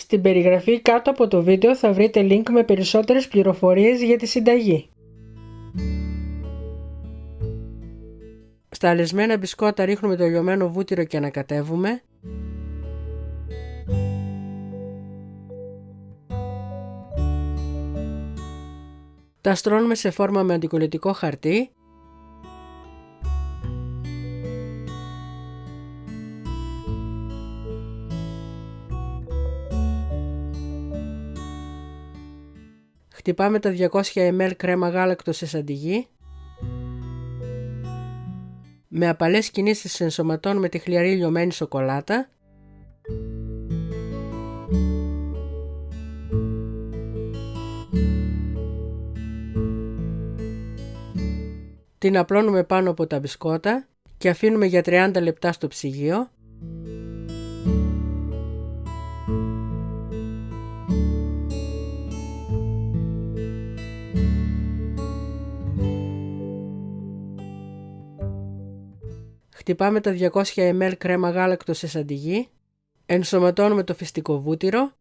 Στην περιγραφή κάτω από το βίντεο θα βρείτε link με περισσότερες πληροφορίες για τη συνταγή. Στα αλεσμένα μπισκότα ρίχνουμε το λιωμένο βούτυρο και ανακατεύουμε. Τα στρώνουμε σε φόρμα με αντικολλητικό χαρτί Χτυπάμε τα 200 ml κρέμα γάλακτος σε σαντιγί. Με απαλές κινήσεις ενσωματώνουμε τη χλιαρή λιωμένη σοκολάτα. Την απλώνουμε πάνω από τα μπισκότα και αφήνουμε για 30 λεπτά στο ψυγείο Χτυπάμε τα 200 ml κρέμα γάλακτος σε σαντιγί. Ενσωματώνουμε το φυστικό βούτυρο.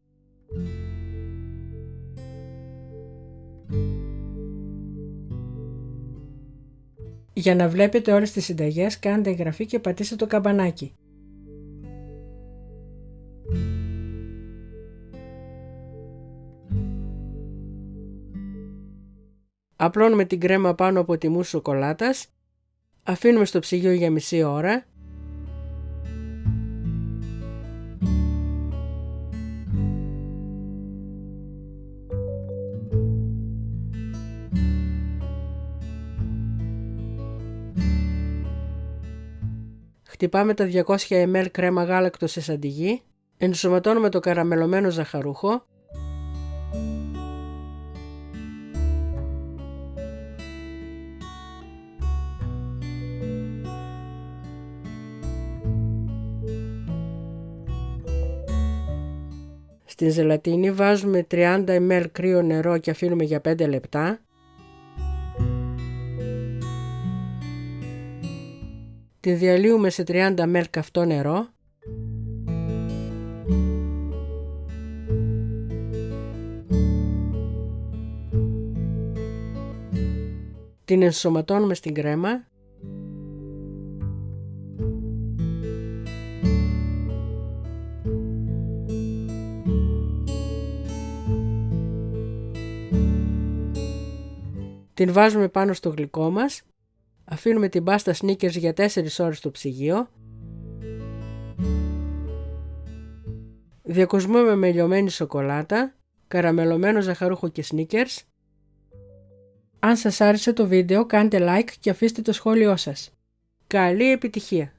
Για να βλέπετε όλες τις συνταγές κάντε εγγραφή και πατήστε το καμπανάκι. Απλώνουμε την κρέμα πάνω από τη μουσ σοκολάτας Αφήνουμε στο ψυγείο για μισή ώρα. Χτυπάμε τα 200 ml κρέμα γάλακτος σε σαντιγί. Ενσωματώνουμε το καραμελωμένο ζαχαρούχο Στην ζελατίνη βάζουμε 30 ml κρύο νερό και αφήνουμε για 5 λεπτά. Την διαλύουμε σε 30 ml καυτό νερό. Την ενσωματώνουμε στην κρέμα Την βάζουμε πάνω στο γλυκό μας, αφήνουμε την πάστα sneakers για 4 ώρες στο ψυγείο, διακοσμούμε με λιωμένη σοκολάτα, καραμελωμένο ζαχαρούχο και sneakers. Αν σας άρεσε το βίντεο κάντε like και αφήστε το σχόλιο σας. Καλή επιτυχία!